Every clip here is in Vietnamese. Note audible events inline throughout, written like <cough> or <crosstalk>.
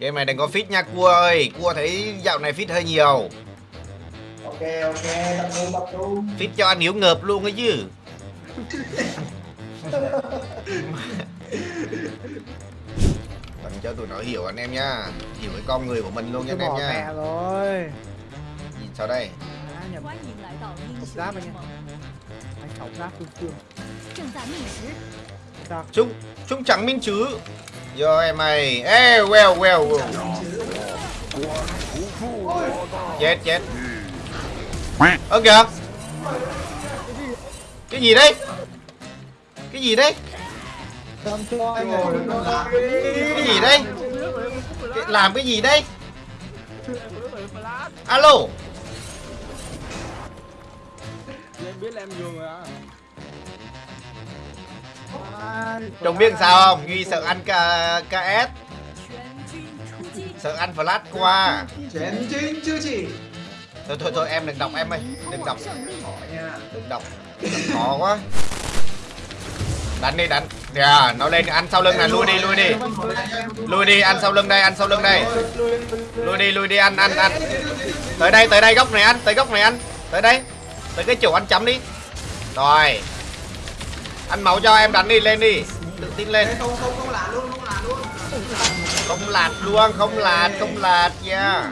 Game này đừng có fit nha cua ơi, cua thấy dạo này fit hơi nhiều. Ok ok, tập trung tập trung. Fit cho anh hiểu ngợp luôn ấy chứ. Cần cho tụi nó hiểu anh em nha, hiểu cái con người của mình luôn nha anh em nha. rồi. Nhìn sao đây? À, nhập. Giáp anh nha. Anh học giáp luôn chưa? Sao? Chúng Chúng chẳng minh chứ. Rồi mày. Ê well well well. Chết chết. Ơ kìa. Cái gì đấy? Cái gì đấy? Cái gì cái, Làm cái gì đây Alo. Em biết là em nhường rồi à, Trung biết sao không? Duy sợ ăn KS Sợ ăn flash qua. Chén chín chứ chị? Thôi thôi thôi em đừng đọc em ơi. Đừng đọc. Đừng đọc. Khó quá. Đánh đi đánh Kìa dạ, yeah, nó lên ăn sau lưng này Lui đi lui đi. Lui đi ăn sau lưng đây ăn sau lưng đây. Lui đi lui đi ăn ăn ăn. Tới đây tới đây góc này ăn Tới góc này ăn. Tới đây. Tới cái chỗ ăn chấm đi. Rồi anh máu cho em đánh đi lên đi. Tự tin lên. Không không không lạt luôn không lạt luôn. Không lạt luôn không lạt không lạt nha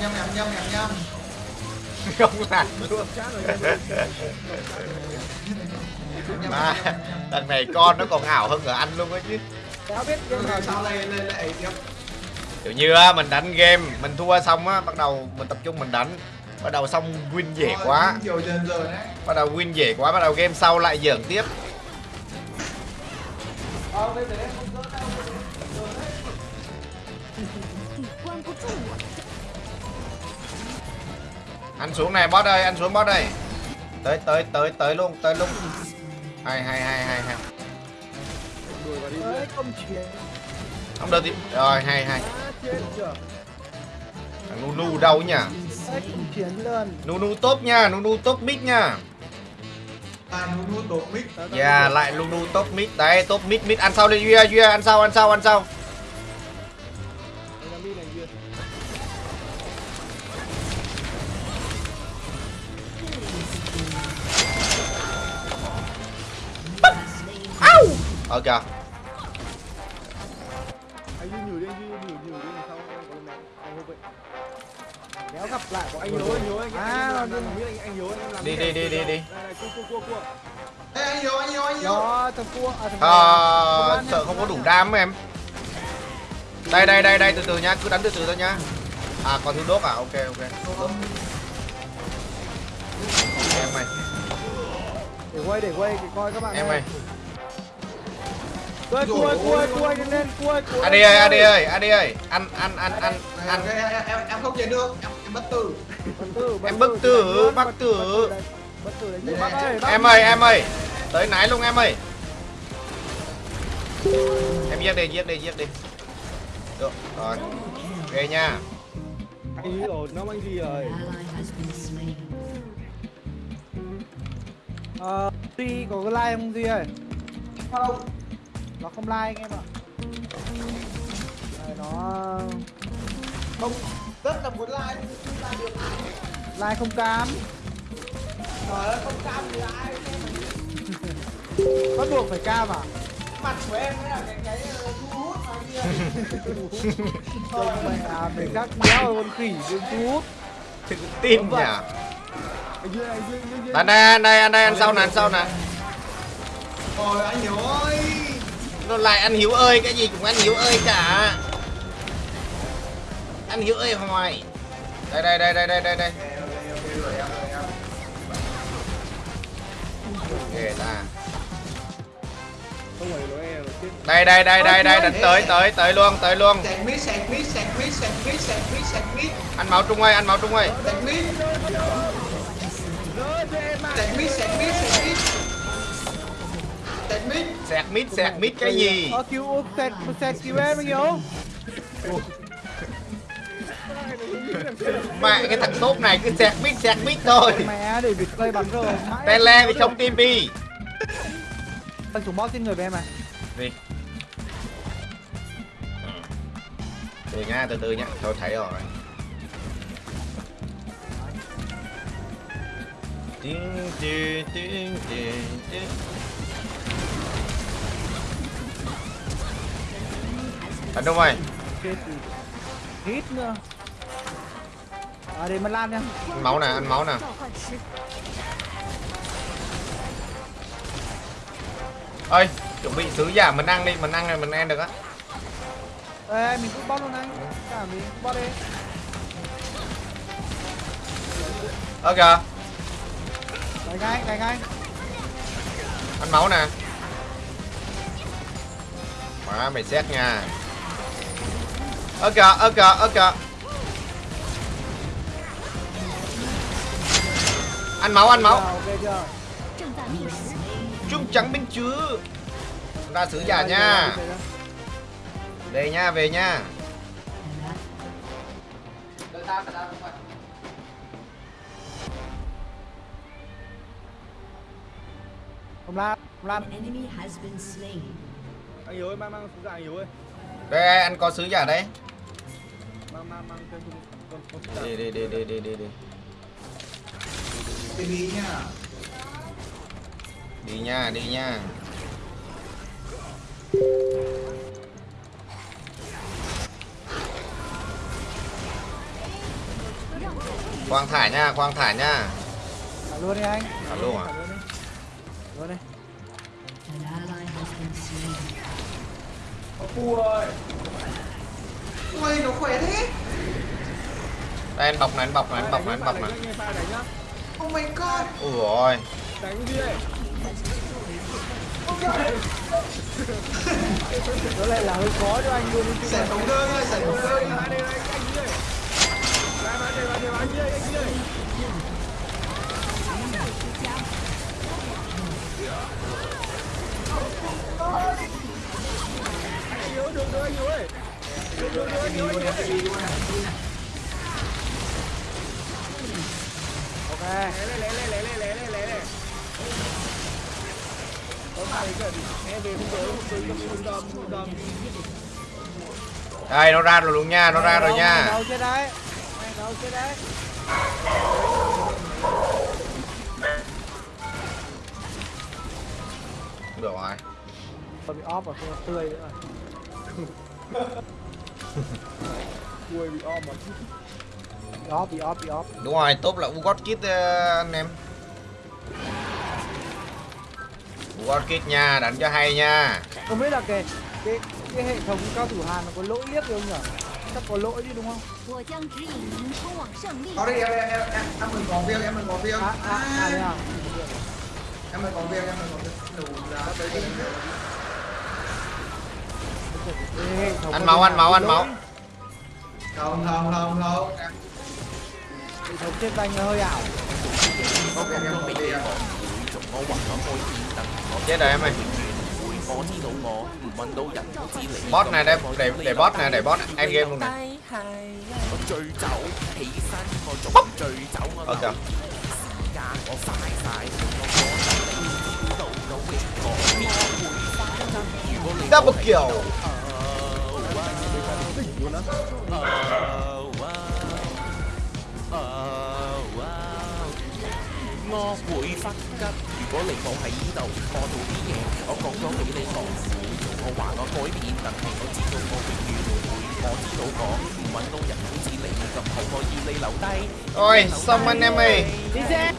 nhâm nhâm nhâm nhâm <laughs> nhâm. Không lạt luôn. Mà thằng này con nó còn ảo hơn cả anh luôn ấy chứ. Kiểu như á, mình đánh game, mình thua xong á, bắt đầu mình tập trung mình đánh bắt đầu xong win dễ quá. Bắt đầu win dễ quá, bắt đầu game sau lại dởm tiếp. Anh xuống này, bot ơi, anh xuống bot đây. Tới tới tới tới luôn tới luôn hai hai hai hai hai không được thì rồi hai hai thằng lu lu đâu nhỉ? Không chuyển luôn nunu top nha nunu top mid nha. À nu nu tổ mic. Tao- tao yeah lại nunu top mid đấy top mid mid ăn sau đi duy duy ăn sau ăn sau ăn sau. Ok Kéo gặp lại của Anh hiếu, anh hiếu, anh À, anh biết anh hiếu anh em làm Đi, đi, đi, đi, đi. Đây này, cua cua cua cua. Ê, anh hiếu anh hiếu anh hiếu Đó, thằng cua à, thằng Ờ, sợ không có đủ đam em. Đây đây đây đây từ từ nhá cứ đánh từ từ thôi nhá. À còn thứ đốt à? Ok ok. Em ơi. Để quay, để quay, để coi các bạn em ơi. Cua, cua, cua, cua, lên, cua, cua. ad ơi ad ơi ad ơi. Ăn ăn ăn ăn ăn. Em, em, không chạy được. em bất tử. Em bất tử, bất tử. em ơi em ơi tới nãy luôn em ơi. Em giết đi giết đi giết đi. Được rồi ok nha. Anh rồi, nó anh gì rồi. Ờ, Duy có cái like không Duy ơi? không. Nó không like anh em ạ. Đây, nó không rất là muốn like nhưng làm được like. Không cam. trời ơi không cam thì ai <laughs> Bắt buộc phải cam à? mặt của em mới là cái cái ờ, thu hút mà kia. <laughs> Không mày à, phải các đéo con khỉ đừng thu hút. Tự tin nhỉ? Anh đây đây anh đây anh đây ăn sau nè ăn sau nè rồi anh hiếu ơi. Nó lại anh hiếu ơi cái gì cũng anh hiếu ơi cả anh hiểu em không ai. Đây đây đây đây đây đây đây. Ok ta. Đây đây đây đây đây đánh tới tới tới luôn tới luôn. Anh máu trung ơi anh máu trung ơi. Mít mít mít mít sẹt mít sẹt mít cái gì? Ờ, cứu, ờ, sẹt, sẹt cứu em anh hiểu? Mẹ cái thằng tốt này cứ sẹt mít sẹt mít thôi. Mẹ để việc play bắn rồi. tele thì không tim đi Anh xuống boss trên người với em à? gì từ nha từ từ nhá tôi thấy rồi. Tiếng, tiếng, tiếng, tiếng, tiếng. Ơi, chết thì hít nữa à, để mình lan nha. Ăn máu nè ăn máu nè. Ơi chuẩn bị thứ giả mình ăn đi mình ăn này mình ăn được á. Ê mình cứ bóp luôn anh. Ừ. Cả mình cứ bóp đi. Ok, kìa. Đánh ngay đánh ngay. Ăn máu nè. Quá mày xét nha. Ơ kìa ơ kìa ơ kìa. ăn máu ăn máu. Trung trắng bên chứ chúng ta sứ giả nha. về nha về nha. Không lan không lan anh hiếu ơi mang mang sứ giả anh ơi. Đây anh có sứ giả đấy mang mang mang đi đi đi đi đi đi cái bí nha. Đi nha đi nha. Quang thả nha quang thả nha. Thả luôn đi anh. Thả luôn à? thả luôn đi. Đi. Slain. ui nó khỏe thế. Đây anh bọc này anh bọc này anh bọc này anh bọc này Oh my god. Ôi rồi. Đánh đi này. <laughs> Nó lại là hơi khó cho anh luôn. Giải phóng đơn ơi, giải phóng đơn. Được rồi anh ơi. Anh rồi anh ơi. Đây nó ra rồi luôn nha, nó ra rồi nha. Được rồi. Bị off rồi, không tươi nữa <laughs> rồi. Quê bị off mà. Off, bị off, bị off. Đúng rồi, top là Ugot Kit ờ, anh em. Ugot Kit nha, đánh cho hay nha. Không biết là cái cái, cái hệ thống cao thủ Hàn nó có lỗi liếc không nhỉ? Chắc có lỗi chứ đúng không? Có đi em, em, em, em mình có viên, em mình có viên. À, à, à, à. Em mình có viên, em mình có viên. Đủ. Anh máu, anh máu, anh máu. Không, không, không, không hệ thống trên danh nó hơi ảo có viên em có viên 我画咗开天灯， chết rồi em ơi 我知道我唔揾到人，我知你 boss này để để để boss này để boss end game luôn này 系我醉酒起身，我仲醉酒，我 ok 留时间我嘥晒，我觉得你知道到永我边会翻身？如果你 double kill 我會忽急。如果你冇喺呢度，我做啲嘢，我講咗俾你講。我話我改變，但係我知道我永遠唔會。我知道我唔揾到人好似你咁好，我要你留低。 ôi xong anh em ơi đi xe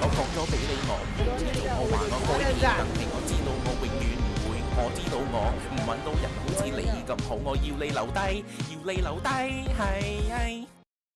我講咗俾你我唔會，我話我改變，但係我知道我永遠唔會。我知道我唔揾到人好似你咁好，我要你留低，要你留低，係係。